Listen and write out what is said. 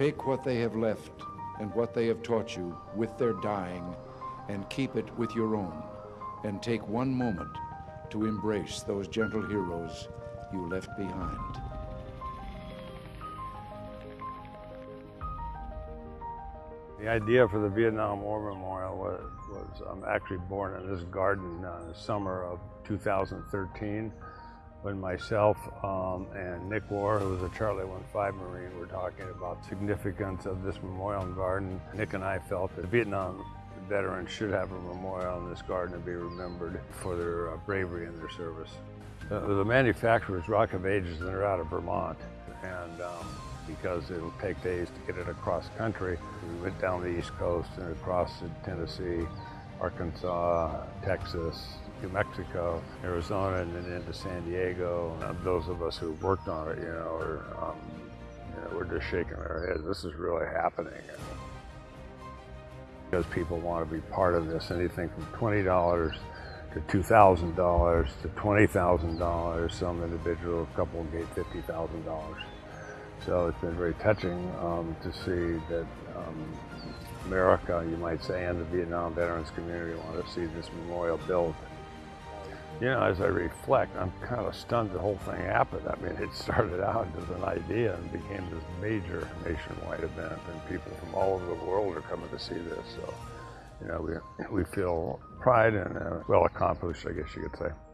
Take what they have left and what they have taught you with their dying and keep it with your own. And take one moment to embrace those gentle heroes you left behind. The idea for the Vietnam War Memorial was, was um, actually born in this garden uh, in the summer of 2013 when myself um, and Nick War, who was a Charlie 15 Marine, were talking about significance of this memorial garden. Nick and I felt that Vietnam veterans should have a memorial in this garden to be remembered for their uh, bravery and their service. The manufacturer is Rock of Ages and they're out of Vermont. And um, because it'll take days to get it across country, we went down the East Coast and across Tennessee, Arkansas, Texas, New Mexico, Arizona, and then into San Diego. And those of us who've worked on it, you know, are, um, you know, we're just shaking our heads. This is really happening. Because people want to be part of this, anything from $20 to $2,000 to $20,000. Some individual a couple gave $50,000. So it's been very touching um, to see that um, America, you might say, and the Vietnam veterans community want to see this memorial built. You know, as I reflect, I'm kind of stunned the whole thing happened. I mean, it started out as an idea and became this major nationwide event, and people from all over the world are coming to see this. So, you know, we, we feel pride and uh, well accomplished, I guess you could say.